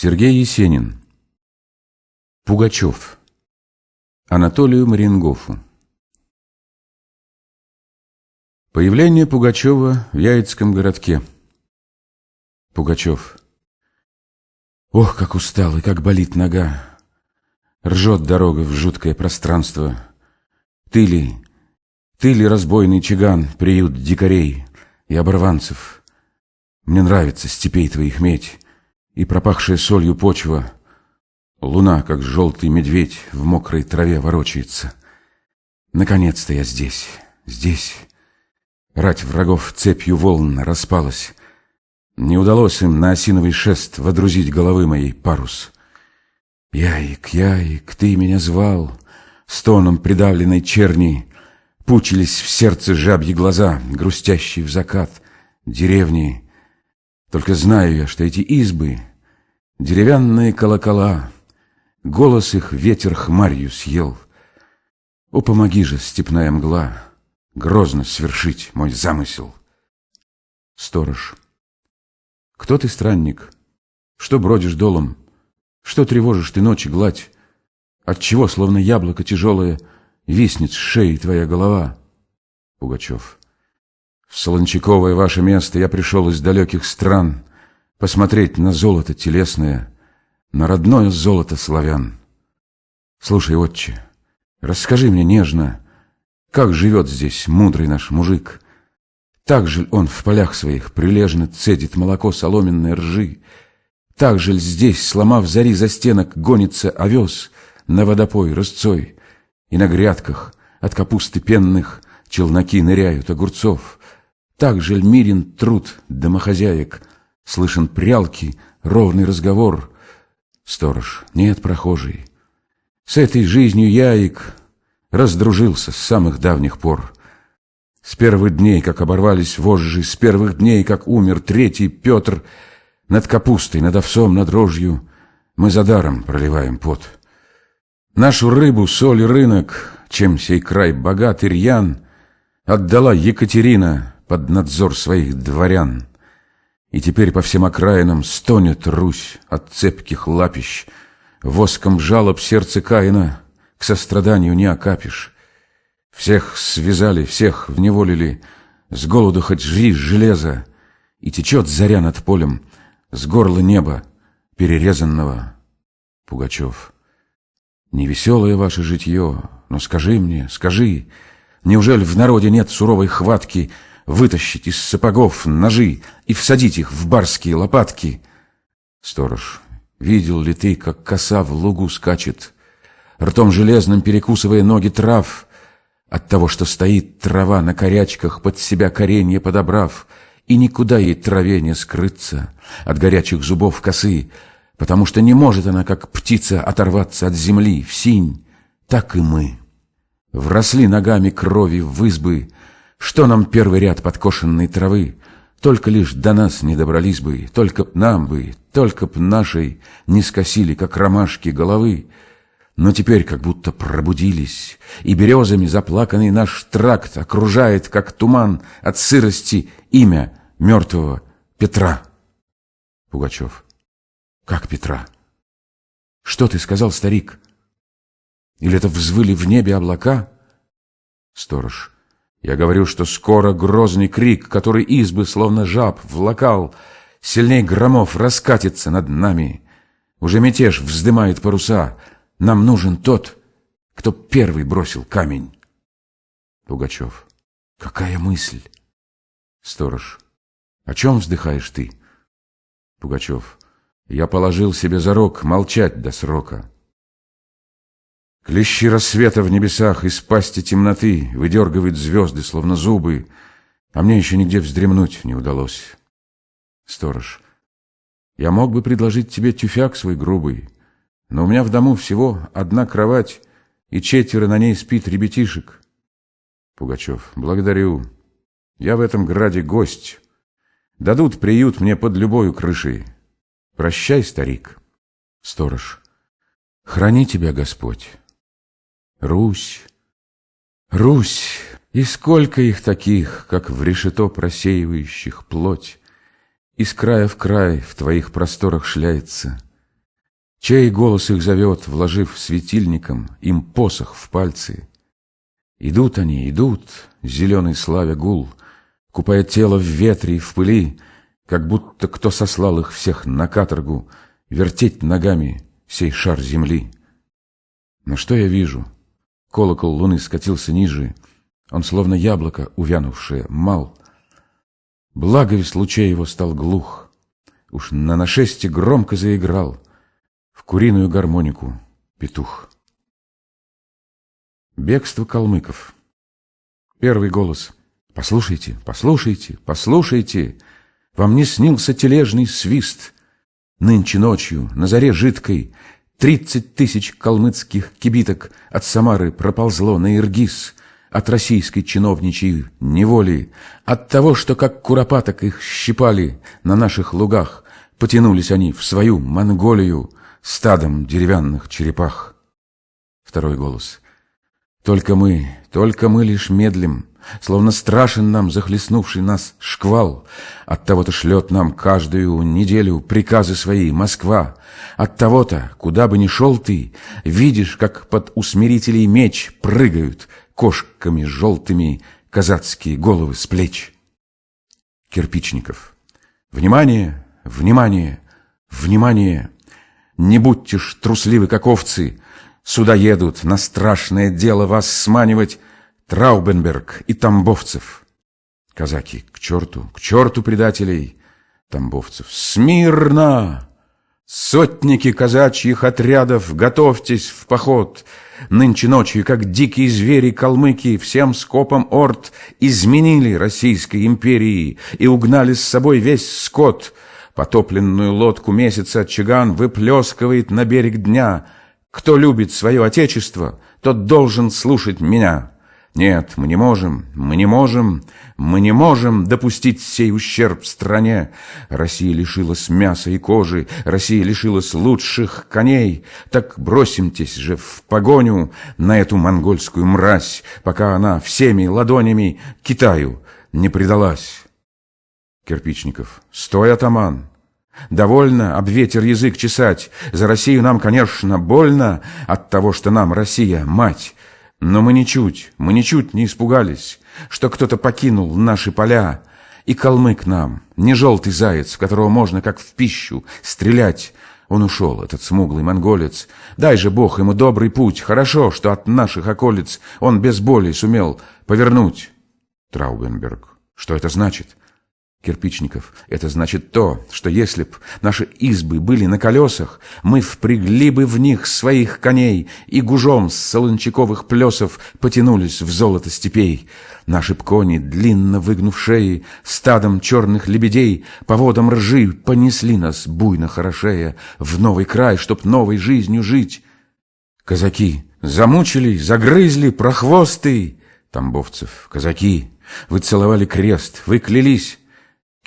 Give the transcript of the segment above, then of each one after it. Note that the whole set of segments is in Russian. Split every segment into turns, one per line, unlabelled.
Сергей Есенин. Пугачев. Анатолию Марингофу. Появление Пугачева в Яицком городке. Пугачев. Ох, как устал и как болит нога. Ржет дорога в жуткое пространство. Ты ли, ты ли разбойный чиган, приют дикарей и оборванцев. Мне нравится степей твоих медь и пропахшая солью почва. Луна, как желтый медведь, в мокрой траве ворочается. Наконец-то я здесь, здесь. Рать врагов цепью волн распалась. Не удалось им на осиновый шест водрузить головы моей парус. Яик, яик, ты меня звал, стоном придавленной черни, Пучились в сердце жабьи глаза, грустящие в закат, деревни. Только знаю я, что эти избы Деревянные колокола, Голос их ветер хмарью съел. О, помоги же, степная мгла, Грозно свершить мой замысел. Сторож. Кто ты, странник? Что бродишь долом? Что тревожишь ты ночи гладь? Отчего, словно яблоко тяжелое, Виснет с шеи твоя голова? Пугачев. В Солончаковое ваше место я пришел из далеких стран, посмотреть на золото телесное, на родное золото славян. Слушай, отче, расскажи мне нежно, как живет здесь мудрый наш мужик. Так же он в полях своих прилежно цедит молоко соломенной ржи, так же здесь, сломав зари за стенок, гонится овес на водопой рысцой, и на грядках от капусты пенных челноки ныряют огурцов. Так же мирен труд домохозяек — Слышен прялки, ровный разговор. Сторож, нет, прохожий. С этой жизнью яик раздружился с самых давних пор. С первых дней, как оборвались вожжи, с первых дней, как умер третий Петр, над капустой, над овсом, над рожью мы за даром проливаем пот. Нашу рыбу, соль и рынок, чем сей край богат и рьян, отдала Екатерина под надзор своих дворян. И теперь по всем окраинам стонет Русь от цепких лапищ. Воском жалоб сердце Каина к состраданию не окапишь. Всех связали, всех вневолили, с голоду хоть жри железо, и течет заря над полем с горла неба, перерезанного. Пугачев. Невеселое ваше житье, но скажи мне, скажи, неужели в народе нет суровой хватки, вытащить из сапогов ножи и всадить их в барские лопатки. Сторож, видел ли ты, как коса в лугу скачет, ртом железным перекусывая ноги трав, от того, что стоит трава на корячках, под себя коренье подобрав, и никуда ей траве не скрыться от горячих зубов косы, потому что не может она, как птица, оторваться от земли в синь, так и мы. Вросли ногами крови в избы, что нам первый ряд подкошенной травы? Только лишь до нас не добрались бы, Только б нам бы, только б нашей Не скосили, как ромашки, головы. Но теперь как будто пробудились, И березами заплаканный наш тракт Окружает, как туман от сырости, Имя мертвого Петра. Пугачев. Как Петра? Что ты сказал, старик? Или это взвыли в небе облака? Сторож. Я говорю, что скоро грозный крик, который избы, словно жаб, влакал, Сильней громов раскатится над нами. Уже мятеж вздымает паруса. Нам нужен тот, кто первый бросил камень. Пугачев. Какая мысль? Сторож. О чем вздыхаешь ты? Пугачев. Я положил себе зарок молчать до срока. Клещи рассвета в небесах из пасти темноты Выдергивают звезды, словно зубы, А мне еще нигде вздремнуть не удалось. Сторож, я мог бы предложить тебе тюфяк свой грубый, Но у меня в дому всего одна кровать, И четверо на ней спит ребятишек. Пугачев, благодарю. Я в этом граде гость. Дадут приют мне под любою крышей. Прощай, старик. Сторож, храни тебя Господь. Русь, Русь, и сколько их таких, как в решето просеивающих плоть, Из края в край в твоих просторах шляется, Чей голос их зовет, вложив светильником им посох в пальцы? Идут они, идут, зеленый славя гул, Купая тело в ветре и в пыли, Как будто кто сослал их всех на каторгу Вертеть ногами сей шар земли. Но что я вижу? Колокол луны скатился ниже, Он словно яблоко, увянувшее, мал. Благовест лучей его стал глух, Уж на нашесте громко заиграл В куриную гармонику петух. Бегство калмыков. Первый голос. Послушайте, послушайте, послушайте. Вам не снился тележный свист. Нынче ночью, на заре жидкой, Тридцать тысяч калмыцких кибиток От Самары проползло на Иргиз, От российской чиновничьей неволи, От того, что как куропаток их щипали На наших лугах, Потянулись они в свою Монголию Стадом деревянных черепах. Второй голос. Только мы, только мы лишь медлим, Словно страшен нам захлестнувший нас шквал. От того-то шлет нам каждую неделю приказы свои Москва. От того-то, куда бы ни шел ты, Видишь, как под усмирителей меч Прыгают кошками желтыми Казацкие головы с плеч. Кирпичников. Внимание, внимание, внимание! Не будьте ж трусливы, как овцы, Сюда едут на страшное дело вас сманивать Траубенберг и Тамбовцев. Казаки, к черту, к черту предателей. Тамбовцев, смирно! Сотники казачьих отрядов, готовьтесь в поход. Нынче ночью, как дикие звери калмыки, всем скопом орд изменили Российской империи и угнали с собой весь скот. Потопленную лодку месяца Чиган выплескивает на берег дня — кто любит свое отечество, тот должен слушать меня. Нет, мы не можем, мы не можем, мы не можем допустить сей ущерб стране. Россия лишилась мяса и кожи, Россия лишилась лучших коней. Так бросимтесь же в погоню на эту монгольскую мразь, пока она всеми ладонями Китаю не предалась. Кирпичников. Стой, атаман! Довольно об ветер язык чесать. За Россию нам, конечно, больно от того, что нам Россия — мать. Но мы ничуть, мы ничуть не испугались, что кто-то покинул наши поля. И калмык нам, не желтый заяц, в которого можно, как в пищу, стрелять. Он ушел, этот смуглый монголец. Дай же Бог ему добрый путь. Хорошо, что от наших околиц он без боли сумел повернуть. Траубенберг. Что это значит? Кирпичников. Это значит то, что если б наши избы были на колесах, мы впрягли бы в них своих коней и гужом с солончаковых плесов потянулись в золото степей. Наши б кони, длинно выгнув шеи, стадом черных лебедей по водам ржи понесли нас, буйно хорошея, в новый край, чтоб новой жизнью жить. Казаки замучили, загрызли, прохвосты. Тамбовцев. Казаки, вы целовали крест, вы клялись,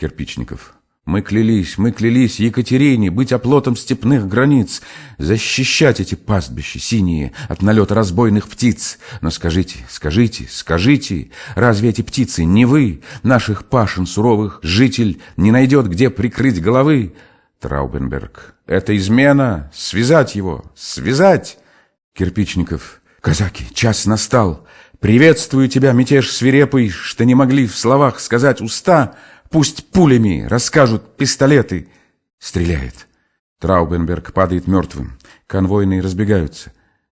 Кирпичников. Мы клялись, мы клялись Екатерине быть оплотом степных границ, защищать эти пастбища синие от налета разбойных птиц. Но скажите, скажите, скажите, разве эти птицы не вы, наших пашин суровых, житель, не найдет, где прикрыть головы? Траубенберг. Это измена, связать его, связать. Кирпичников. Казаки, час настал. Приветствую тебя, мятеж свирепый, что не могли в словах сказать уста — Пусть пулями расскажут пистолеты. Стреляет. Траубенберг падает мертвым. Конвойные разбегаются.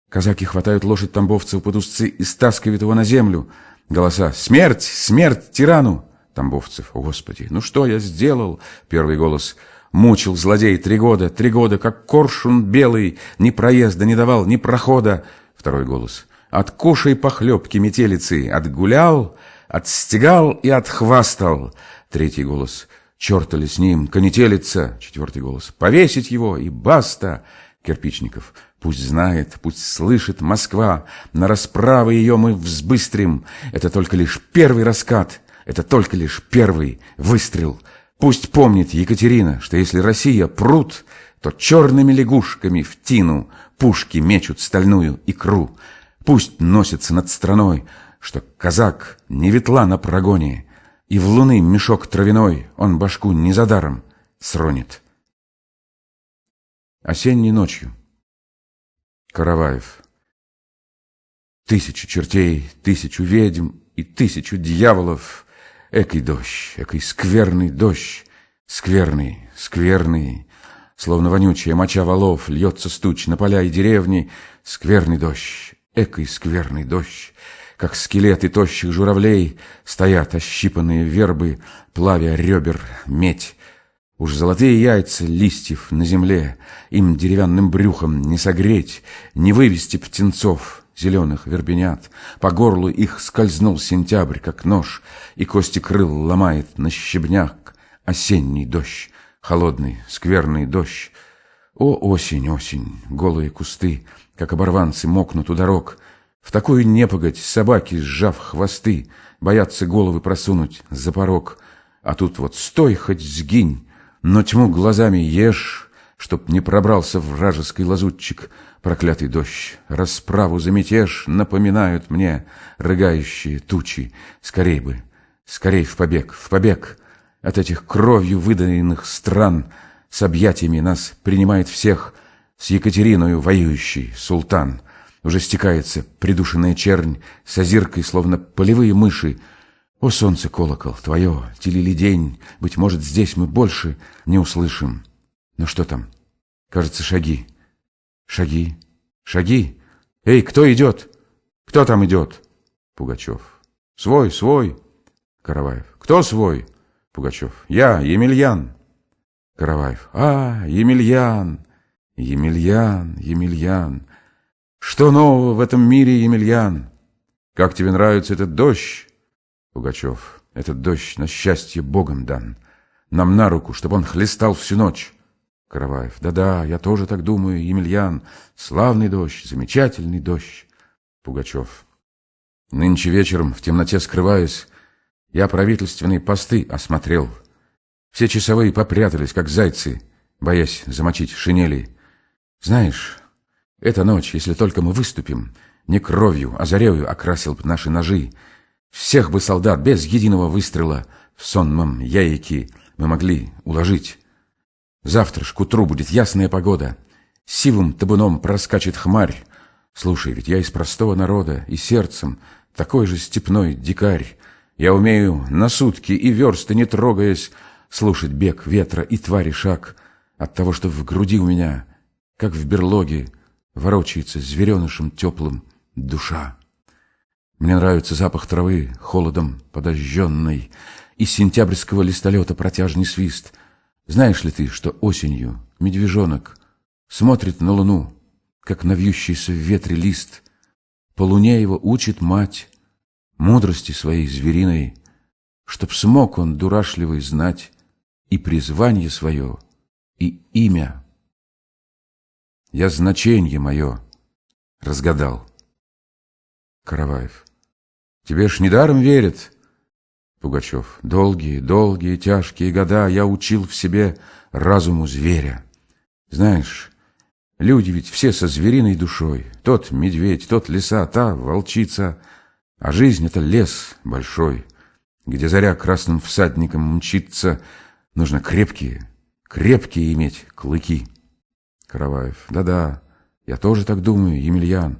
Казаки хватают лошадь тамбовцев под узцы и стаскивают его на землю. Голоса «Смерть! Смерть тирану!» Тамбовцев «О, Господи, ну что я сделал?» Первый голос «Мучил злодей три года, три года, как коршун белый, ни проезда не давал, ни прохода!» Второй голос «Откушай похлебки метелицы, отгулял, отстегал и отхвастал!» Третий голос. «Черта ли с ним? Конетелица!» Четвертый голос. «Повесить его! И баста!» Кирпичников. «Пусть знает, пусть слышит Москва. На расправы ее мы взбыстрим. Это только лишь первый раскат. Это только лишь первый выстрел. Пусть помнит Екатерина, что если Россия пруд, то черными лягушками в тину пушки мечут стальную икру. Пусть носится над страной, что казак не ветла на прогоне, и в луны мешок травяной он башку не за даром сронит. Осенней ночью Караваев. Тысячу чертей, тысячу ведьм и тысячу дьяволов. Экий дождь, экий скверный дождь, скверный, скверный, Словно вонючая моча валов льется стуч на поля и деревни. Скверный дождь, экой скверный дождь, Как скелеты тощих журавлей Стоят ощипанные вербы, плавя ребер медь. Уж золотые яйца листьев на земле Им деревянным брюхом не согреть, Не вывести птенцов зеленых вербенят. По горлу их скользнул сентябрь, как нож, И кости крыл ломает на щебняк осенний дождь холодный, скверный дождь. О, осень, осень, голые кусты, как оборванцы мокнут у дорог. В такую непогодь собаки, сжав хвосты, боятся головы просунуть за порог. А тут вот стой, хоть сгинь, но тьму глазами ешь, чтоб не пробрался вражеский лазутчик. Проклятый дождь, расправу за мятеж напоминают мне рыгающие тучи. Скорей бы, скорей в побег, в побег! от этих кровью выданных стран с объятиями нас принимает всех с Екатериною воюющий султан. Уже стекается придушенная чернь с озиркой, словно полевые мыши. О, солнце, колокол, твое, телили день, быть может, здесь мы больше не услышим. Но что там? Кажется, шаги. Шаги, шаги. Эй, кто идет? Кто там идет? Пугачев. Свой, свой. Караваев. Кто свой? Пугачев. Я, Емельян. Караваев. А, Емельян, Емельян, Емельян. Что нового в этом мире, Емельян? Как тебе нравится этот дождь? Пугачев. Этот дождь на счастье Богом дан. Нам на руку, чтобы он хлестал всю ночь. Караваев. Да-да, я тоже так думаю, Емельян. Славный дождь, замечательный дождь. Пугачев. Нынче вечером, в темноте скрываясь, я правительственные посты осмотрел. Все часовые попрятались, как зайцы, боясь замочить шинели. Знаешь, эта ночь, если только мы выступим, не кровью, а зарею окрасил бы наши ножи. Всех бы солдат без единого выстрела в сонмом яйки мы могли уложить. Завтра ж к утру будет ясная погода. Сивым табуном проскачет хмарь. Слушай, ведь я из простого народа, и сердцем такой же степной дикарь. Я умею на сутки и версты не трогаясь Слушать бег ветра и твари шаг От того, что в груди у меня, как в берлоге, Ворочается зверенышем теплым душа. Мне нравится запах травы, холодом подожженной, И сентябрьского листолета протяжный свист. Знаешь ли ты, что осенью медвежонок Смотрит на луну, как на вьющийся в ветре лист, По луне его учит мать, мудрости своей звериной, Чтоб смог он дурашливый знать и призвание свое, и имя. Я значение мое разгадал. Караваев. Тебе ж недаром верят. Пугачев. Долгие, долгие, тяжкие года я учил в себе разуму зверя. Знаешь, люди ведь все со звериной душой. Тот медведь, тот лиса, та волчица — а жизнь — это лес большой, где заря красным всадником мчится. Нужно крепкие, крепкие иметь клыки. Караваев. Да-да, я тоже так думаю, Емельян.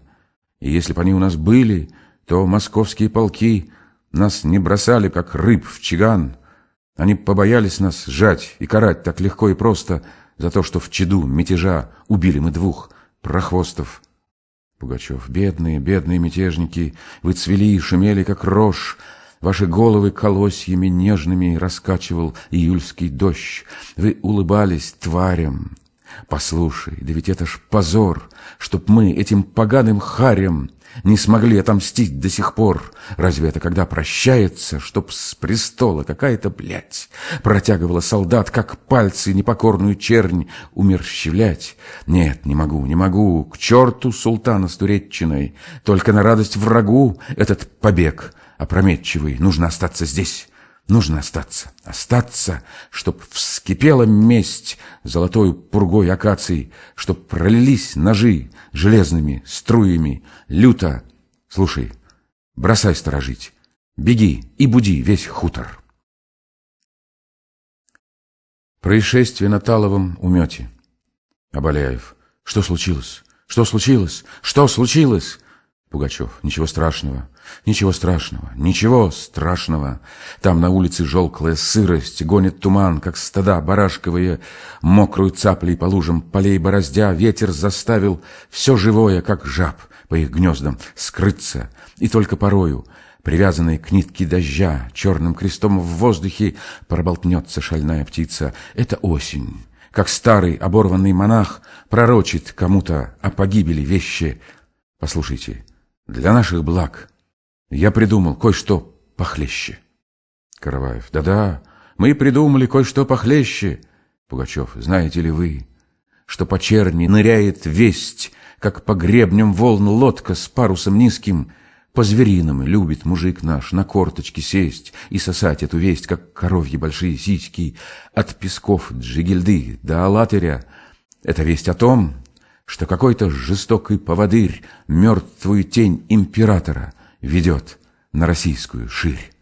И если бы они у нас были, то московские полки нас не бросали, как рыб в чиган. Они побоялись нас сжать и карать так легко и просто за то, что в чаду мятежа убили мы двух прохвостов. Пугачев. Бедные, бедные мятежники, вы цвели и шумели, как рожь. Ваши головы колосьями нежными раскачивал июльский дождь. Вы улыбались тварям. Послушай, да ведь это ж позор, чтоб мы этим поганым харям не смогли отомстить до сих пор. Разве это когда прощается, чтоб с престола какая-то, блядь, протягивала солдат, как пальцы непокорную чернь умерщвлять? Нет, не могу, не могу, к черту султана с Туреччиной. Только на радость врагу этот побег опрометчивый. Нужно остаться здесь». Нужно остаться, остаться, чтоб вскипела месть золотой пургой акаций, чтоб пролились ножи железными струями, люто. Слушай, бросай сторожить, беги и буди весь хутор. Происшествие на Таловом умете. Абаляев. Что случилось? Что случилось? Что случилось? Пугачев. Ничего страшного. Ничего страшного. Ничего страшного. Там на улице желклая сырость, гонит туман, как стада барашковые, мокрую цаплей по лужам полей бороздя, ветер заставил все живое, как жаб, по их гнездам скрыться, и только порою, привязанной к нитке дождя, черным крестом в воздухе проболтнется шальная птица. Это осень как старый оборванный монах пророчит кому-то о погибели вещи. Послушайте, для наших благ я придумал кое-что похлеще. Караваев. Да-да, мы придумали кое-что похлеще. Пугачев. Знаете ли вы, что по черни ныряет весть, как по гребням волн лодка с парусом низким, по-звериному любит мужик наш на корточки сесть и сосать эту весть, как коровьи большие сиськи, от песков Джигельды до Алатыря. Это весть о том, что какой-то жестокий поводырь мертвую тень императора ведет на российскую ширь.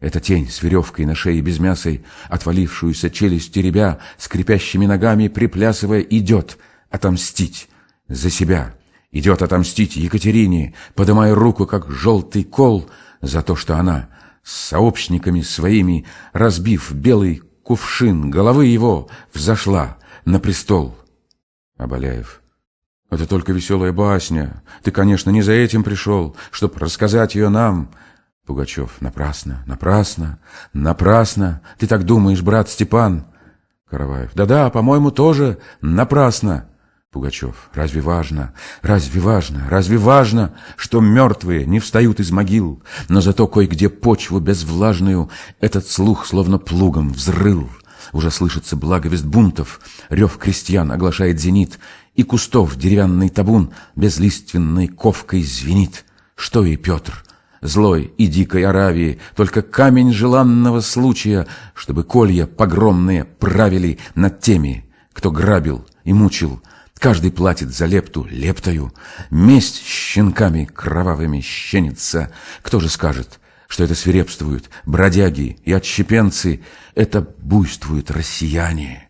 Эта тень с веревкой на шее без мясой, отвалившуюся челюсть теребя, скрипящими ногами, приплясывая, идет отомстить за себя идет отомстить Екатерине, подымая руку, как желтый кол, за то, что она с сообщниками своими, разбив белый кувшин головы его, взошла на престол. Абаляев. Это только веселая басня. Ты, конечно, не за этим пришел, чтоб рассказать ее нам. Пугачев. Напрасно, напрасно, напрасно. Ты так думаешь, брат Степан? Караваев. Да-да, по-моему, тоже напрасно. Пугачев, разве важно, разве важно, разве важно, что мертвые не встают из могил, но зато кое-где почву безвлажную этот слух словно плугом взрыл. Уже слышится благовест бунтов, рев крестьян оглашает зенит, и кустов деревянный табун безлиственной ковкой звенит. Что и Петр, злой и дикой Аравии, только камень желанного случая, чтобы колья погромные правили над теми, кто грабил и мучил, Каждый платит за лепту лептою, месть щенками кровавыми щенится. Кто же скажет, что это свирепствуют бродяги и отщепенцы, это буйствуют россияне?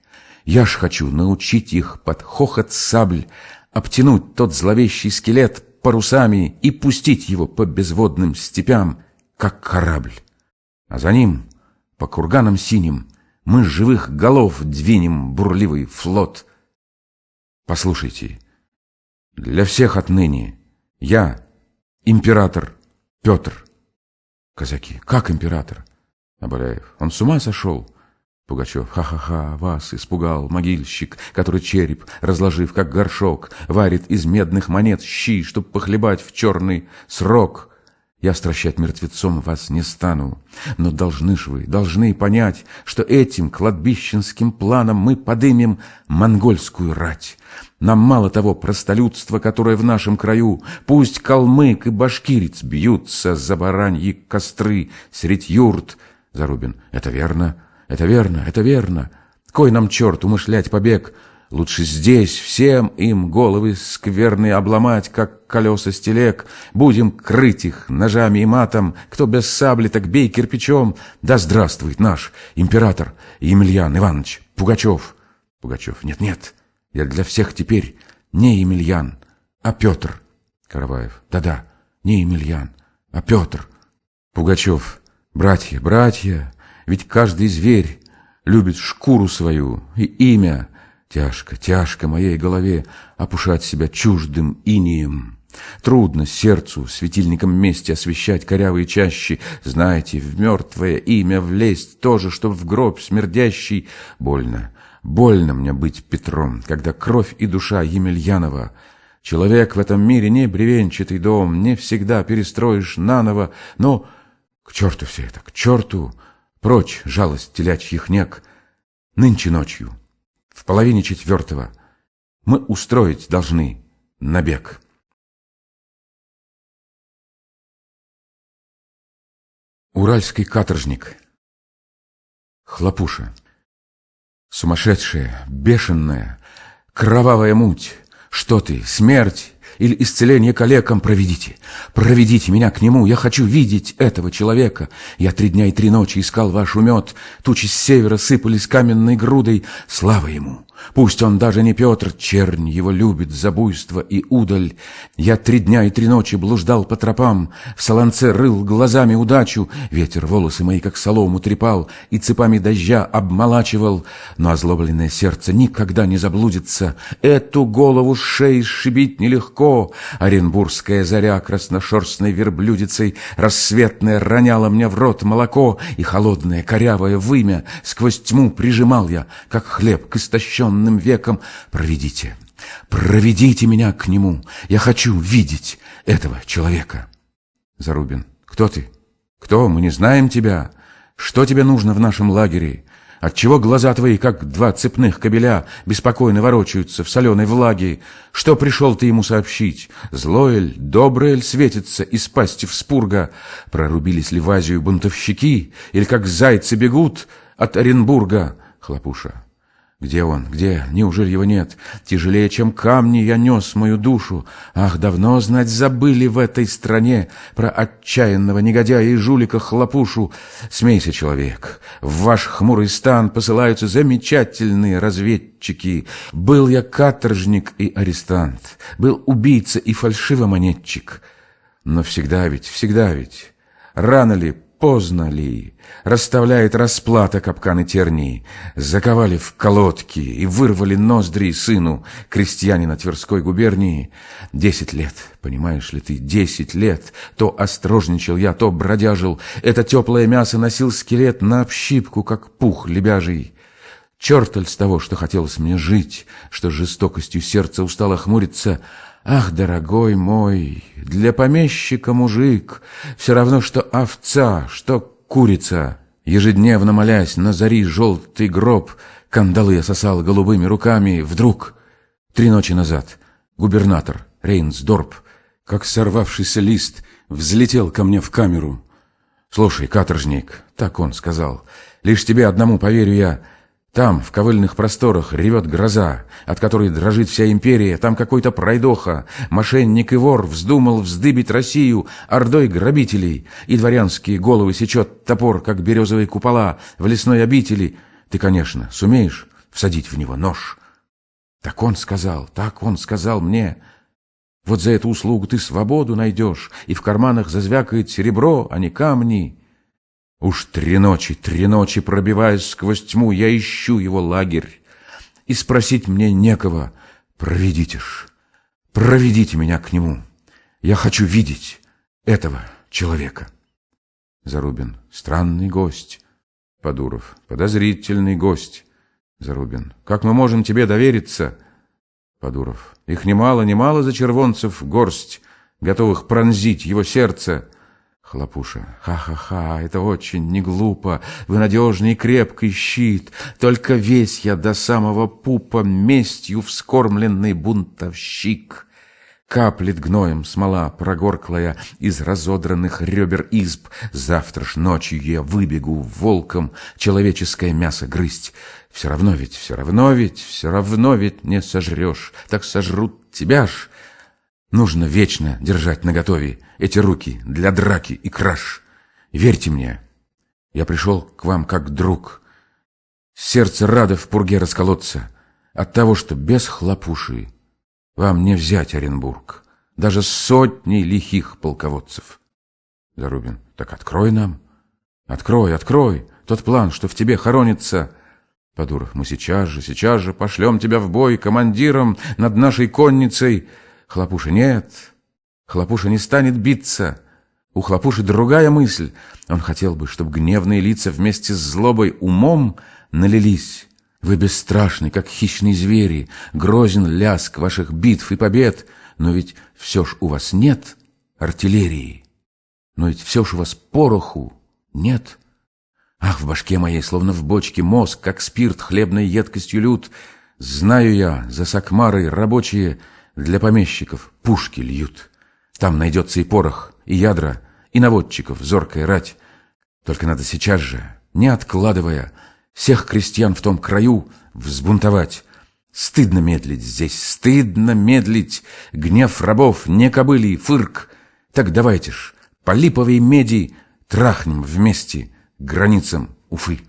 Я ж хочу научить их под хохот сабль обтянуть тот зловещий скелет парусами и пустить его по безводным степям, как корабль. А за ним, по курганам синим, мы живых голов двинем бурливый флот — Послушайте, для всех отныне я император Петр. Казаки, как император? Абаляев, он с ума сошел? Пугачев, ха-ха-ха, вас испугал могильщик, который череп, разложив как горшок, варит из медных монет щи, чтоб похлебать в черный срок. Я стращать мертвецом вас не стану, но должны ж вы, должны понять, что этим кладбищенским планом мы подымем монгольскую рать. Нам мало того простолюдства, которое в нашем краю, пусть калмык и башкирец бьются за бараньи костры средь юрт. Зарубин, это верно, это верно, это верно. Кой нам черт умышлять побег, Лучше здесь всем им головы скверные обломать, как колеса стелек. Будем крыть их ножами и матом. Кто без сабли, так бей кирпичом. Да здравствует наш император Емельян Иванович Пугачев. Пугачев. Нет-нет, я для всех теперь не Емельян, а Петр. Караваев. Да-да, не Емельян, а Петр. Пугачев. Братья, братья, ведь каждый зверь любит шкуру свою и имя, Тяжко, тяжко моей голове опушать себя чуждым инием. Трудно сердцу светильником вместе освещать корявые чащи. Знаете, в мертвое имя влезть тоже, что в гроб смердящий. Больно, больно мне быть Петром, когда кровь и душа Емельянова. Человек в этом мире не бревенчатый дом, не всегда перестроишь наново, но к черту все это, к черту, прочь жалость телячьих нек. Нынче ночью в половине четвертого мы устроить должны набег. Уральский каторжник. Хлопуша. Сумасшедшая, бешеная, кровавая муть. Что ты, смерть или исцеление калекам проведите? Проведите меня к нему, я хочу видеть этого человека. Я три дня и три ночи искал ваш умет, тучи с севера сыпались каменной грудой. Слава ему, Пусть он даже не Петр, чернь его любит за буйство и удаль. Я три дня и три ночи блуждал по тропам, В солонце рыл глазами удачу, Ветер волосы мои, как солому, трепал И цепами дождя обмолачивал. Но озлобленное сердце никогда не заблудится. Эту голову с шеи сшибить нелегко. Оренбургская заря красношерстной верблюдицей Рассветная роняла мне в рот молоко, И холодное корявое вымя Сквозь тьму прижимал я, как хлеб к истощенному темным веком. Проведите, проведите меня к нему. Я хочу видеть этого человека. Зарубин. Кто ты? Кто? Мы не знаем тебя. Что тебе нужно в нашем лагере? Отчего глаза твои, как два цепных кобеля, беспокойно ворочаются в соленой влаге? Что пришел ты ему сообщить? Злое ль, доброе ль светится из пасти в спурга? Прорубились ли в Азию бунтовщики? Или как зайцы бегут от Оренбурга? Хлопуша. Где он? Где? Неужели его нет? Тяжелее, чем камни, я нес мою душу. Ах, давно, знать, забыли в этой стране Про отчаянного негодяя и жулика хлопушу. Смейся, человек, в ваш хмурый стан Посылаются замечательные разведчики. Был я каторжник и арестант, Был убийца и фальшивомонетчик. Но всегда ведь, всегда ведь, рано ли, поздно ли, расставляет расплата капканы тернии, заковали в колодки и вырвали ноздри сыну крестьянина Тверской губернии. Десять лет, понимаешь ли ты, десять лет, то острожничал я, то бродяжил, это теплое мясо носил скелет на общипку, как пух лебяжий. Черталь с того, что хотелось мне жить, что жестокостью сердца устало хмуриться — Ах, дорогой мой, для помещика мужик Все равно, что овца, что курица. Ежедневно молясь на зари желтый гроб, Кандалы я сосал голубыми руками. Вдруг, три ночи назад, губернатор Рейнсдорп, Как сорвавшийся лист, взлетел ко мне в камеру. «Слушай, каторжник», — так он сказал, — «лишь тебе одному поверю я, — там, в ковыльных просторах, ревет гроза, от которой дрожит вся империя. Там какой-то пройдоха, мошенник и вор вздумал вздыбить Россию ордой грабителей, и дворянские головы сечет топор, как березовые купола в лесной обители. Ты, конечно, сумеешь всадить в него нож? Так он сказал, так он сказал мне. Вот за эту услугу ты свободу найдешь, и в карманах зазвякает серебро, а не камни. Уж три ночи, три ночи, пробиваясь сквозь тьму, я ищу его лагерь. И спросить мне некого. Проведите ж, проведите меня к нему. Я хочу видеть этого человека. Зарубин. Странный гость. Подуров. Подозрительный гость. Зарубин. Как мы можем тебе довериться? Подуров. Их немало, немало за червонцев горсть, готовых пронзить его сердце. Хлопуша. Ха-ха-ха, это очень не глупо. Вы надежный и крепкий щит. Только весь я до самого пупа местью вскормленный бунтовщик. Каплет гноем смола прогорклая из разодранных ребер изб. Завтра ж ночью я выбегу волком человеческое мясо грызть. Все равно ведь, все равно ведь, все равно ведь не сожрешь. Так сожрут тебя ж. Нужно вечно держать наготове эти руки для драки и краж. Верьте мне, я пришел к вам как друг. Сердце радо в пурге расколоться от того, что без хлопуши вам не взять Оренбург, даже сотни лихих полководцев. Зарубин, так открой нам. Открой, открой тот план, что в тебе хоронится. Подуров, мы сейчас же, сейчас же пошлем тебя в бой командиром над нашей конницей. Хлопуша, нет, Хлопуша не станет биться. У Хлопуши другая мысль. Он хотел бы, чтобы гневные лица вместе с злобой умом налились. Вы бесстрашны, как хищные звери, грозен ляск ваших битв и побед, но ведь все ж у вас нет артиллерии. Но ведь все ж у вас пороху нет. Ах, в башке моей, словно в бочке, мозг, как спирт хлебной едкостью лют. Знаю я, за сакмарой рабочие для помещиков пушки льют. Там найдется и порох, и ядра, и наводчиков, зоркая рать. Только надо сейчас же, не откладывая, всех крестьян в том краю взбунтовать. Стыдно медлить здесь, стыдно медлить. Гнев рабов, не кобыли, фырк. Так давайте ж, по липовой меди трахнем вместе границам Уфы.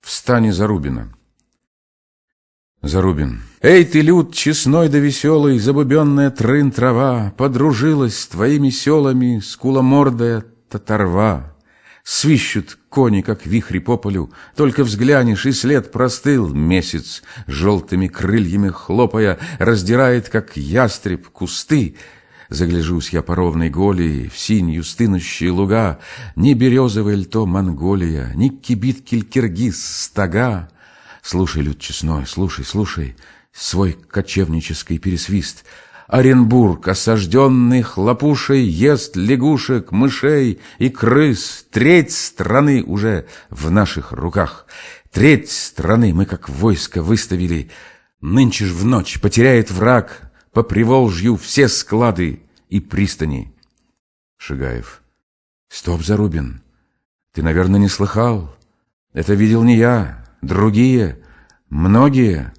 в стане Зарубина. Зарубин. Эй ты, люд, честной да веселый, Забубенная трын трава, Подружилась с твоими селами Скуломордая татарва. Свищут кони, как вихри по полю, Только взглянешь, и след простыл. Месяц, желтыми крыльями хлопая, Раздирает, как ястреб, кусты. Загляжусь я по ровной голии В синюю стынущие луга, Ни березовая ль то Монголия, Ни кибиткель киргиз стога. Слушай, люд честной, слушай, слушай свой кочевнический пересвист. Оренбург, осажденный хлопушей, ест лягушек, мышей и крыс. Треть страны уже в наших руках. Треть страны мы как войско выставили. Нынче ж в ночь потеряет враг по Приволжью все склады и пристани. Шигаев. Стоп, Зарубин. Ты, наверное, не слыхал. Это видел не я, другие, многие,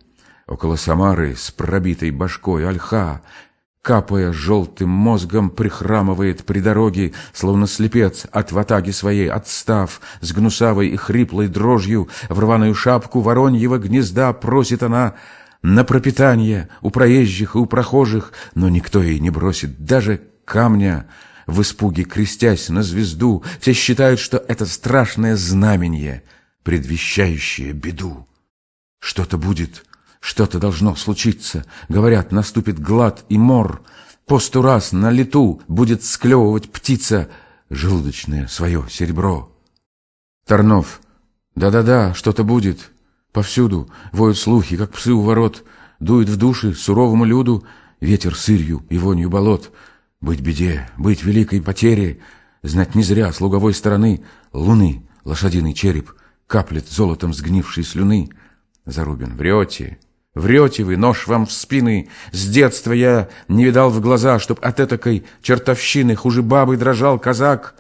около Самары с пробитой башкой ольха, капая желтым мозгом, прихрамывает при дороге, словно слепец от ватаги своей, отстав, с гнусавой и хриплой дрожью в рваную шапку вороньего гнезда просит она на пропитание у проезжих и у прохожих, но никто ей не бросит даже камня, в испуге крестясь на звезду, все считают, что это страшное знамение — предвещающее беду. Что-то будет, что-то должно случиться. Говорят, наступит глад и мор. Посту раз на лету будет склевывать птица желудочное свое серебро. Тарнов. Да-да-да, что-то будет. Повсюду воют слухи, как псы у ворот. Дует в души суровому люду ветер сырью и вонью болот. Быть беде, быть великой потере, знать не зря с луговой стороны луны лошадиный череп — каплет золотом сгнившей слюны. Зарубин, врете, врете вы, нож вам в спины. С детства я не видал в глаза, чтоб от этакой чертовщины хуже бабы дрожал казак.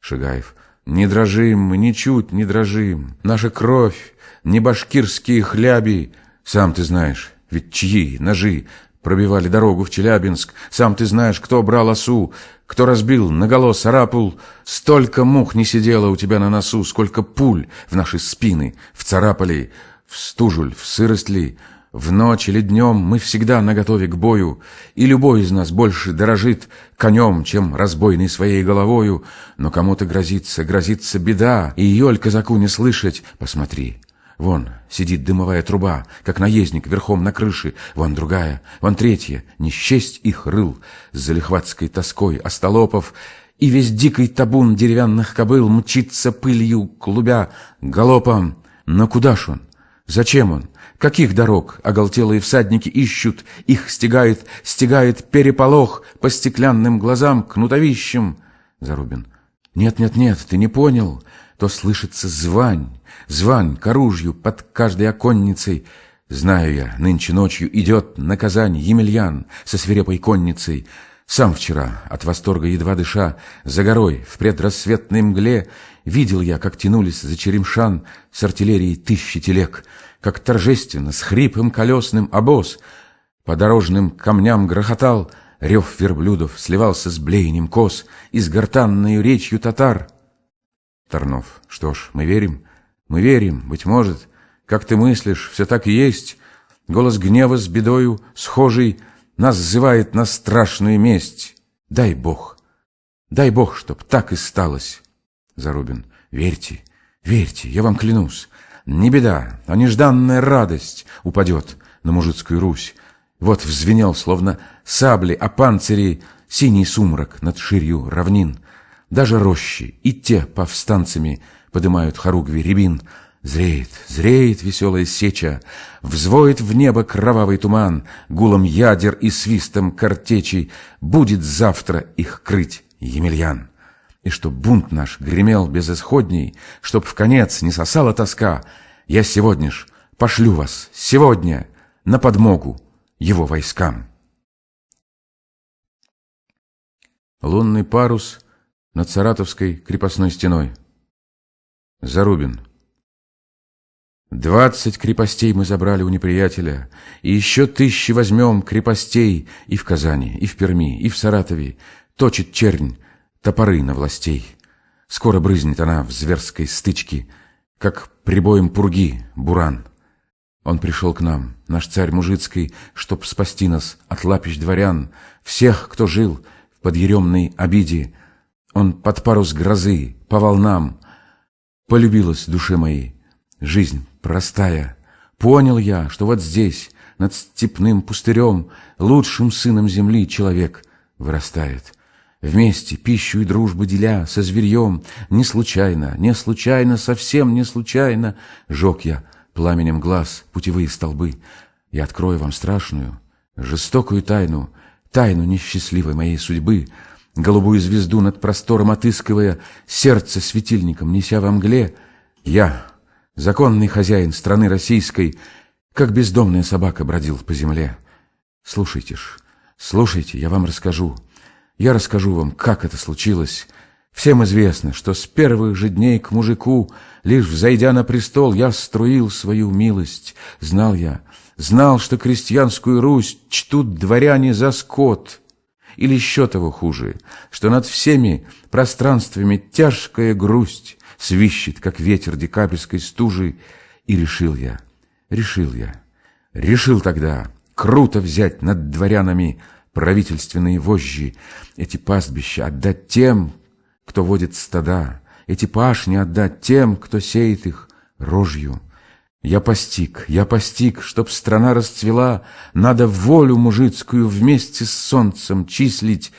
Шигаев, не дрожим мы, ничуть не дрожим. Наша кровь, не башкирские хляби. Сам ты знаешь, ведь чьи ножи пробивали дорогу в Челябинск. Сам ты знаешь, кто брал осу, кто разбил наголо сарапул. Столько мух не сидело у тебя на носу, сколько пуль в наши спины вцарапали. В стужуль, в сырость ли, в ночь или днем мы всегда наготове к бою, и любой из нас больше дорожит конем, чем разбойный своей головою. Но кому-то грозится, грозится беда, и ее ль казаку не слышать, посмотри, Вон сидит дымовая труба, как наездник верхом на крыше. Вон другая, вон третья. Не счесть их рыл с залихватской тоской остолопов. И весь дикий табун деревянных кобыл мчится пылью, клубя, галопом. Но куда ж он? Зачем он? Каких дорог оголтелые всадники ищут? Их стегает, стегает переполох по стеклянным глазам, кнутовищем. Зарубин. Нет, нет, нет, ты не понял то слышится звань, звань к оружию под каждой оконницей. Знаю я, нынче ночью идет на Казань Емельян со свирепой конницей. Сам вчера, от восторга едва дыша, за горой в предрассветной мгле видел я, как тянулись за Черемшан с артиллерией тысячи телег, как торжественно, с хрипом колесным обоз по дорожным камням грохотал, рев верблюдов сливался с блеянием коз и с гортанной речью татар — Тарнов. Что ж, мы верим? Мы верим, быть может. Как ты мыслишь, все так и есть. Голос гнева с бедою, схожий, нас зывает на страшную месть. Дай Бог, дай Бог, чтоб так и сталось. Зарубин. Верьте, верьте, я вам клянусь. Не беда, а нежданная радость упадет на мужицкую Русь. Вот взвенел, словно сабли, а панцири синий сумрак над ширью равнин. Даже рощи, и те повстанцами подымают хоругви рябин. Зреет, зреет веселая сеча, Взвоет в небо кровавый туман, Гулом ядер и свистом картечей Будет завтра их крыть Емельян. И чтоб бунт наш гремел безысходней, Чтоб в конец не сосала тоска, Я сегодня ж пошлю вас, сегодня, На подмогу его войскам. Лунный парус — над Саратовской крепостной стеной. Зарубин. Двадцать крепостей мы забрали у неприятеля, и еще тысячи возьмем крепостей и в Казани, и в Перми, и в Саратове. Точит чернь топоры на властей. Скоро брызнет она в зверской стычке, как прибоем пурги, буран. Он пришел к нам, наш царь мужицкий, чтоб спасти нас от лапищ дворян, всех, кто жил в подъеремной обиде. Он под парус грозы, по волнам. Полюбилась душе моей жизнь простая. Понял я, что вот здесь, над степным пустырем, лучшим сыном земли человек вырастает. Вместе пищу и дружбу деля со зверьем, не случайно, не случайно, совсем не случайно, жег я пламенем глаз путевые столбы. Я открою вам страшную, жестокую тайну, тайну несчастливой моей судьбы, голубую звезду над простором отыскивая, сердце светильником неся во мгле, я, законный хозяин страны российской, как бездомная собака бродил по земле. Слушайте ж, слушайте, я вам расскажу. Я расскажу вам, как это случилось. Всем известно, что с первых же дней к мужику, лишь взойдя на престол, я струил свою милость. Знал я, знал, что крестьянскую Русь чтут дворяне за скот. Или еще того хуже, что над всеми пространствами тяжкая грусть свищет, как ветер декабрьской стужи, и решил я — Решил я, решил тогда круто взять над дворянами правительственные вожжи, эти пастбища отдать тем, кто водит стада, эти пашни отдать тем, кто сеет их рожью. Я постиг, я постиг, чтоб страна расцвела, надо волю мужицкую вместе с солнцем числить,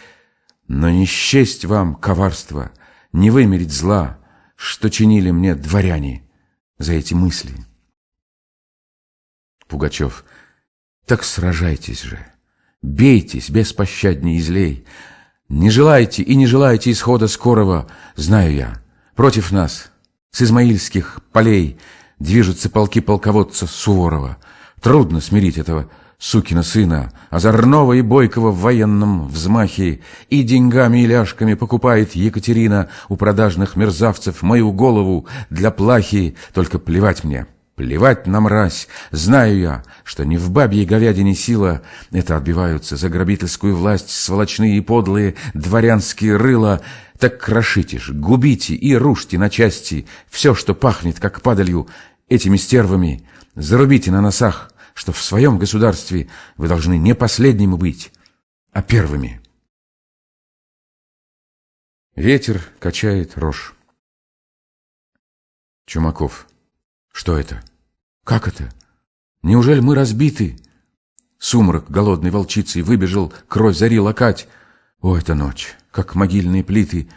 но не счесть вам коварство, не вымерить зла, что чинили мне дворяне за эти мысли. Пугачев. Так сражайтесь же, бейтесь беспощадней злей. Не желайте и не желайте исхода скорого, знаю я. Против нас с измаильских полей движутся полки полководца Суворова. Трудно смирить этого сукина сына, озорного и бойкого в военном взмахе, и деньгами и ляжками покупает Екатерина у продажных мерзавцев мою голову для плахи, только плевать мне. Плевать на мразь, знаю я, что не в бабьей говядине сила, это отбиваются за грабительскую власть сволочные и подлые дворянские рыла, так крошите ж, губите и рушьте на части все, что пахнет, как падалью, этими стервами, зарубите на носах, что в своем государстве вы должны не последними быть, а первыми. Ветер качает рожь. Чумаков. Что это? Как это? Неужели мы разбиты? Сумрак голодной волчицей выбежал, кровь зари локать. О, это ночь, как могильные плиты.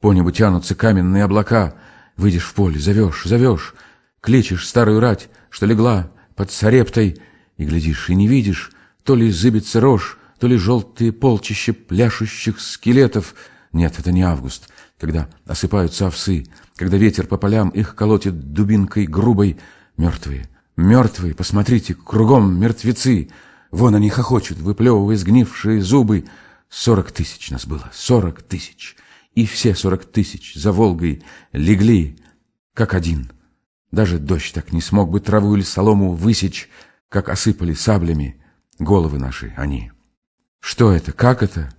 По небу тянутся каменные облака. Выйдешь в поле, зовешь, зовешь, кличешь старую рать, что легла под сарептой, и глядишь, и не видишь, то ли зыбится рожь, то ли желтые полчища пляшущих скелетов. Нет, это не август, когда осыпаются овсы, когда ветер по полям их колотит дубинкой грубой. Мертвые, мертвые, посмотрите, кругом мертвецы. Вон они хохочут, выплевывая сгнившие зубы. Сорок тысяч нас было, сорок тысяч. И все сорок тысяч за Волгой легли, как один. Даже дождь так не смог бы траву или солому высечь, как осыпали саблями головы наши они. Что это, как это?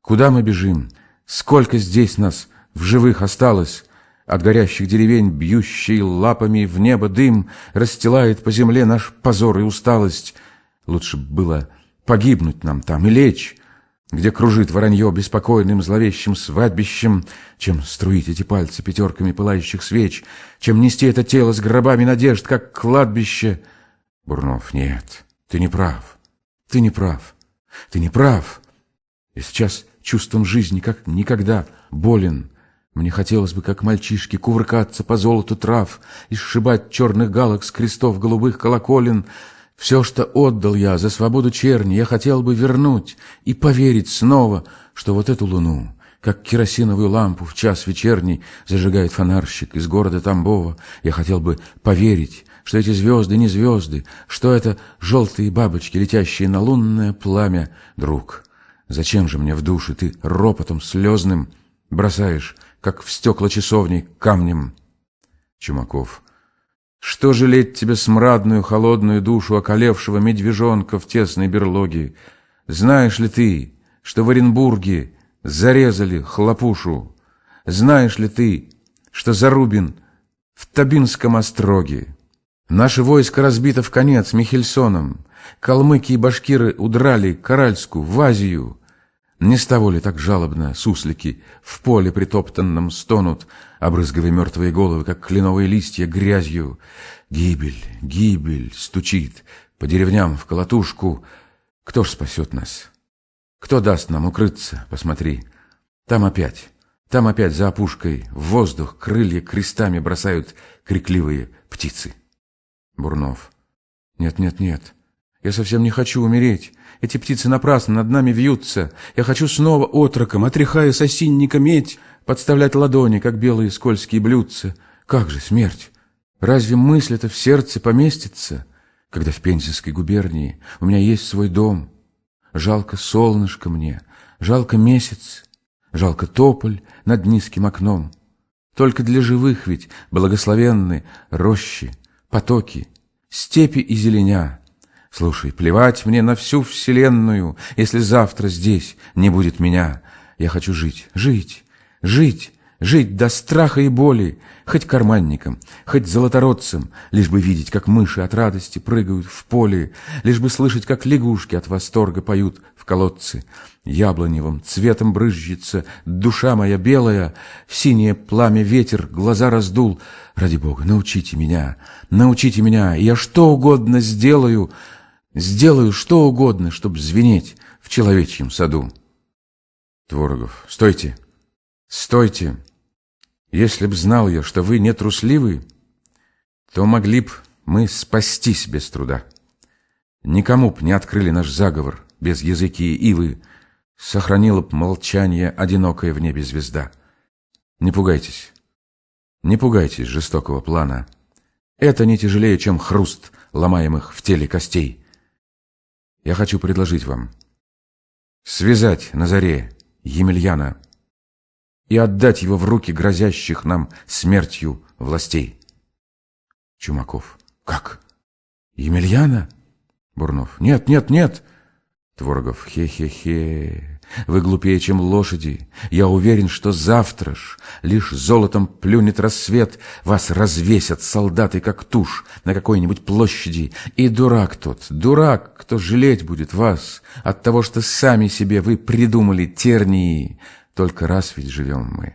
Куда мы бежим? Сколько здесь нас в живых осталось? От горящих деревень, бьющий лапами в небо дым, Расстилает по земле наш позор и усталость. Лучше было погибнуть нам там и лечь, Где кружит воронье беспокойным зловещим свадьбищем, Чем струить эти пальцы пятерками пылающих свеч, Чем нести это тело с гробами надежд, как кладбище. Бурнов, нет, ты не прав, ты не прав, ты не прав. И сейчас чувством жизни, как никогда, болен — мне хотелось бы, как мальчишки, кувыркаться по золоту трав и сшибать черных галок с крестов голубых колоколен. Все, что отдал я за свободу черни, я хотел бы вернуть и поверить снова, что вот эту луну, как керосиновую лампу в час вечерний зажигает фонарщик из города Тамбова, я хотел бы поверить, что эти звезды не звезды, что это желтые бабочки, летящие на лунное пламя. Друг, зачем же мне в душе ты ропотом слезным бросаешь как в стекла часовни, камнем. Чумаков. Что жалеть тебе смрадную, холодную душу околевшего медвежонка в тесной берлоге? Знаешь ли ты, что в Оренбурге зарезали хлопушу? Знаешь ли ты, что Зарубин в Табинском остроге. Наше войско разбито в конец Михельсоном. Калмыки и башкиры удрали к Аральску, в Азию. Не с того ли так жалобно суслики в поле притоптанном стонут, обрызгивая мертвые головы, как кленовые листья, грязью? Гибель, гибель стучит по деревням в колотушку. Кто ж спасет нас? Кто даст нам укрыться? Посмотри, там опять, там опять за опушкой в воздух крылья крестами бросают крикливые птицы. Бурнов. Нет, нет, нет. Я совсем не хочу умереть. Эти птицы напрасно над нами вьются. Я хочу снова отроком, отряхая с осинника медь, подставлять ладони, как белые скользкие блюдца. Как же смерть? Разве мысль эта в сердце поместится, когда в Пензенской губернии у меня есть свой дом? Жалко солнышко мне, жалко месяц, жалко тополь над низким окном. Только для живых ведь благословенны рощи, потоки, степи и зеленя. Слушай, плевать мне на всю вселенную, если завтра здесь не будет меня. Я хочу жить, жить, жить, жить до страха и боли, хоть карманником, хоть золотородцем, лишь бы видеть, как мыши от радости прыгают в поле, лишь бы слышать, как лягушки от восторга поют в колодце. Яблоневым цветом брызжется душа моя белая, синее пламя ветер глаза раздул. Ради Бога, научите меня, научите меня, я что угодно сделаю, Сделаю что угодно, чтоб звенеть в человечьем саду. Творогов. Стойте! Стойте! Если б знал я, что вы не трусливы, то могли б мы спастись без труда. Никому б не открыли наш заговор без языки ивы, сохранила б молчание одинокая в небе звезда. Не пугайтесь, не пугайтесь жестокого плана. Это не тяжелее, чем хруст ломаемых в теле костей я хочу предложить вам связать на заре Емельяна и отдать его в руки грозящих нам смертью властей. Чумаков. Как? Емельяна? Бурнов. Нет, нет, нет. Творогов. Хе-хе-хе. Вы глупее, чем лошади. Я уверен, что завтра ж лишь золотом плюнет рассвет, вас развесят солдаты, как тушь, на какой-нибудь площади. И дурак тот, дурак, кто жалеть будет вас от того, что сами себе вы придумали тернии. Только раз ведь живем мы.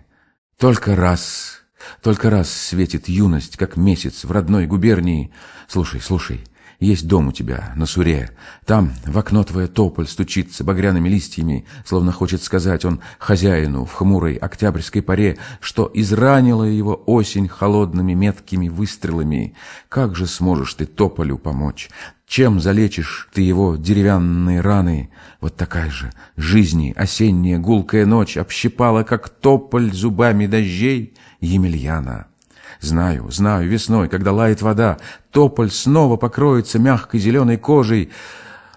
Только раз. Только раз светит юность, как месяц в родной губернии. Слушай, слушай, есть дом у тебя на Суре. Там в окно твое тополь стучится багряными листьями, словно хочет сказать он хозяину в хмурой октябрьской паре, что изранила его осень холодными меткими выстрелами. Как же сможешь ты тополю помочь? Чем залечишь ты его деревянные раны? Вот такая же жизни осенняя гулкая ночь общипала, как тополь зубами дождей Емельяна. Знаю, знаю, весной, когда лает вода, тополь снова покроется мягкой зеленой кожей,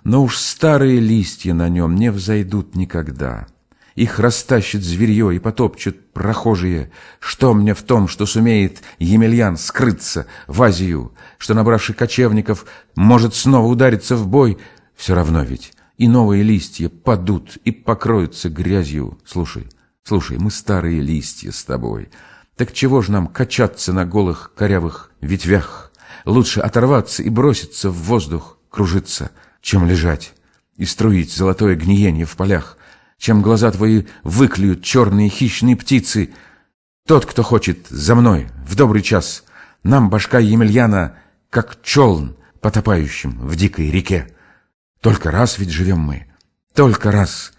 но уж старые листья на нем не взойдут никогда. Их растащит зверье и потопчут прохожие. Что мне в том, что сумеет Емельян скрыться в Азию, что, набравший кочевников, может снова удариться в бой? Все равно ведь и новые листья падут и покроются грязью. Слушай, слушай, мы старые листья с тобой — так чего ж нам качаться на голых корявых ветвях? Лучше оторваться и броситься в воздух, кружиться, чем лежать и струить золотое гниение в полях, чем глаза твои выклюют черные хищные птицы. Тот, кто хочет за мной в добрый час, нам башка Емельяна, как челн, потопающим в дикой реке. Только раз ведь живем мы, только раз,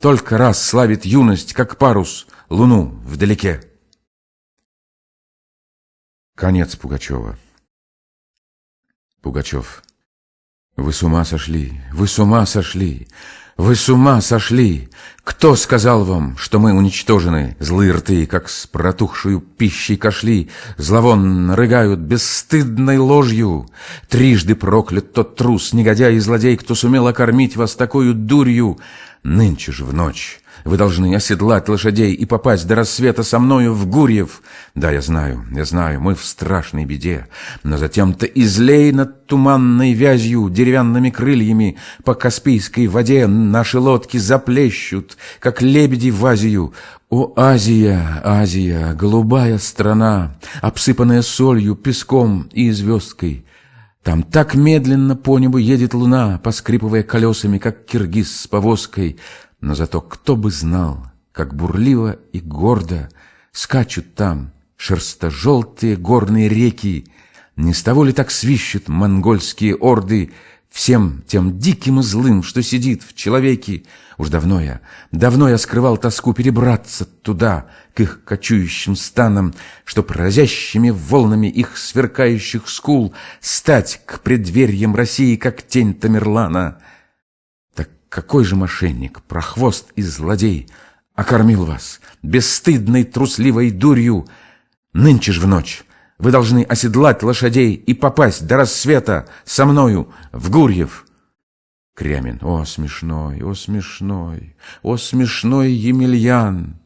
только раз славит юность, как парус, луну вдалеке. Конец Пугачева. Пугачев. Вы с ума сошли, вы с ума сошли, вы с ума сошли. Кто сказал вам, что мы уничтожены? Злые рты, как с протухшую пищей кошли, зловонно рыгают бесстыдной ложью. Трижды проклят тот трус, негодяй и злодей, кто сумел окормить вас такую дурью. Нынче же в ночь Вы должны оседлать лошадей и попасть до рассвета со мною в Гурьев. Да, я знаю, я знаю, мы в страшной беде. Но затем-то излей над туманной вязью, деревянными крыльями по Каспийской воде наши лодки заплещут, как лебеди в Азию. О, Азия, Азия, голубая страна, обсыпанная солью, песком и звездкой. Там так медленно по небу едет луна, поскрипывая колесами, как киргиз с повозкой — но зато кто бы знал, как бурливо и гордо Скачут там шерсто-желтые горные реки, Не с того ли так свищут монгольские орды Всем тем диким и злым, что сидит в человеке. Уж давно я, давно я скрывал тоску перебраться туда, К их кочующим станам, Чтоб разящими волнами их сверкающих скул Стать к преддверьям России, как тень Тамерлана — какой же мошенник, прохвост и злодей окормил вас бесстыдной трусливой дурью? Нынче ж в ночь вы должны оседлать лошадей и попасть до рассвета со мною в Гурьев. Крямин. О, смешной, о, смешной, о, смешной Емельян!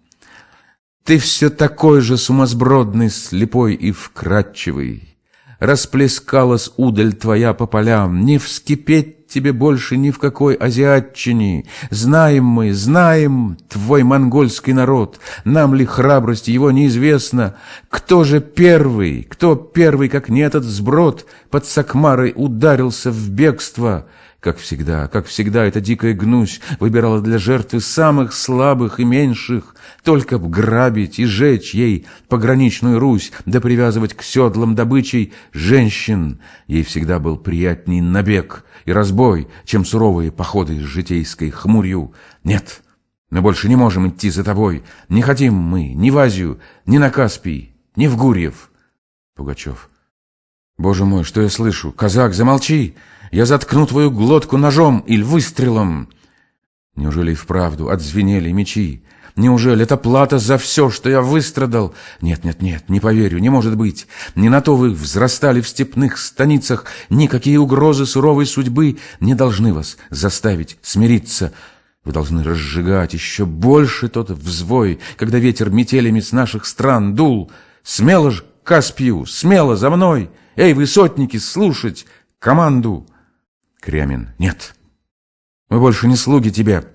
Ты все такой же сумасбродный, слепой и вкрадчивый. Расплескалась удаль твоя по полям, не вскипеть тебе больше ни в какой азиатчине. Знаем мы, знаем твой монгольский народ, нам ли храбрость его неизвестно. Кто же первый, кто первый, как не этот сброд, под Сакмарой ударился в бегство?» Как всегда, как всегда, эта дикая гнусь выбирала для жертвы самых слабых и меньших, только б грабить и жечь ей пограничную Русь, да привязывать к седлам добычей женщин. Ей всегда был приятней набег и разбой, чем суровые походы с житейской хмурью. Нет, мы больше не можем идти за тобой. Не хотим мы ни в Азию, ни на Каспий, ни в Гурьев. Пугачев. Боже мой, что я слышу? Казак, замолчи! Я заткну твою глотку ножом или выстрелом. Неужели и вправду отзвенели мечи? Неужели это плата за все, что я выстрадал? Нет, нет, нет, не поверю, не может быть. Не на то вы взрастали в степных станицах. Никакие угрозы суровой судьбы не должны вас заставить смириться. Вы должны разжигать еще больше тот взвой, когда ветер метелями с наших стран дул. Смело ж Каспию, смело за мной! Эй, вы сотники, слушать команду! Крямин. Нет, мы больше не слуги тебе.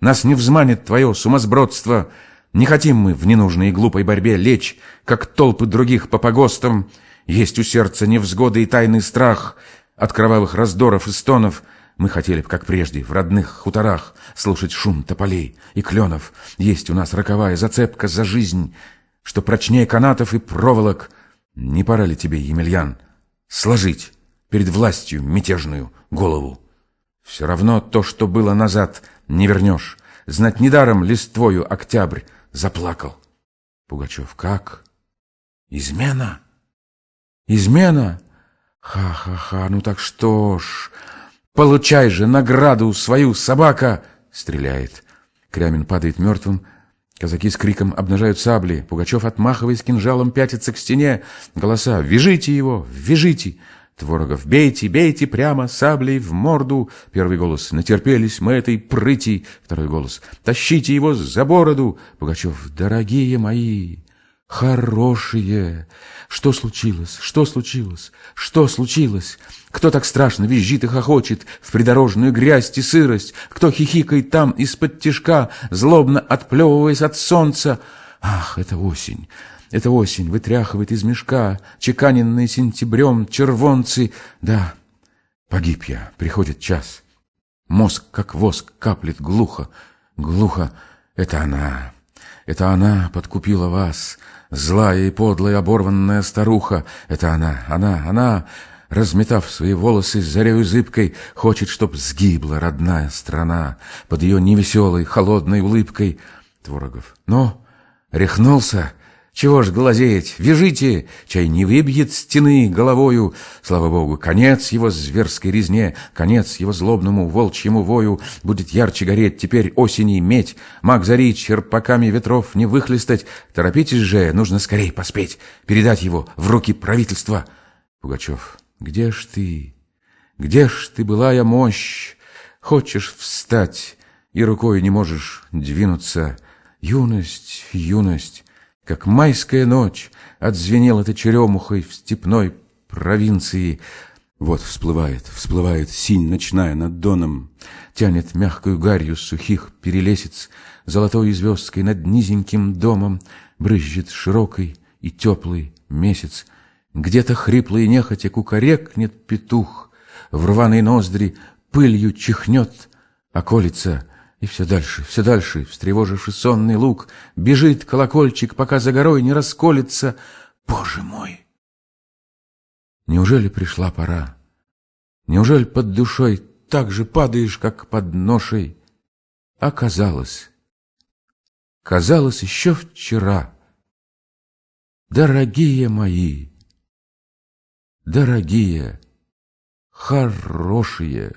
Нас не взманит твое сумасбродство. Не хотим мы в ненужной и глупой борьбе лечь, как толпы других по погостам. Есть у сердца невзгоды и тайный страх от кровавых раздоров и стонов. Мы хотели бы, как прежде, в родных хуторах слушать шум тополей и кленов. Есть у нас роковая зацепка за жизнь, что прочнее канатов и проволок. Не пора ли тебе, Емельян, сложить перед властью мятежную голову. Все равно то, что было назад, не вернешь. Знать недаром листвою октябрь заплакал. Пугачев, как? Измена? Измена? Ха-ха-ха, ну так что ж, получай же награду свою, собака! Стреляет. Крямин падает мертвым, Казаки с криком обнажают сабли. Пугачев, отмахиваясь кинжалом, пятится к стене. Голоса «Вяжите его! Вяжите!» Творогов, бейте, бейте прямо саблей в морду. Первый голос, натерпелись мы этой прыти. Второй голос, тащите его за бороду. Пугачев, дорогие мои, хорошие. Что случилось? Что случилось? Что случилось? Кто так страшно визжит и хохочет в придорожную грязь и сырость? Кто хихикает там из-под тишка, злобно отплевываясь от солнца? Ах, это осень! Это осень вытряхивает из мешка чеканенные сентябрем червонцы. Да, погиб я, приходит час. Мозг, как воск, каплет глухо, глухо. Это она, это она подкупила вас, злая и подлая оборванная старуха. Это она, она, она, разметав свои волосы зарею зыбкой, хочет, чтоб сгибла родная страна под ее невеселой, холодной улыбкой. Творогов. Но рехнулся, чего ж глазеть? Вяжите! Чай не выбьет стены головою. Слава богу, конец его зверской резне, конец его злобному волчьему вою будет ярче гореть теперь осени медь. Маг зари черпаками ветров не выхлестать. Торопитесь же, нужно скорей поспеть, передать его в руки правительства. Пугачев, где ж ты? Где ж ты, былая мощь? Хочешь встать? и рукой не можешь двинуться. Юность, юность, как майская ночь, отзвенела ты черемухой в степной провинции. Вот всплывает, всплывает синь ночная над доном, Тянет мягкую гарью сухих перелесец, Золотой звездкой над низеньким домом Брызжет широкий и теплый месяц. Где-то хриплый нехотя кукарекнет петух, В рваной ноздри пылью чихнет околица, И все дальше, все дальше, встревоживший сонный луг, Бежит колокольчик, пока за горой не расколется. Боже мой! Неужели пришла пора? Неужели под душой так же падаешь, как под ношей? Оказалось, казалось еще вчера. Дорогие мои, дорогие, хорошие,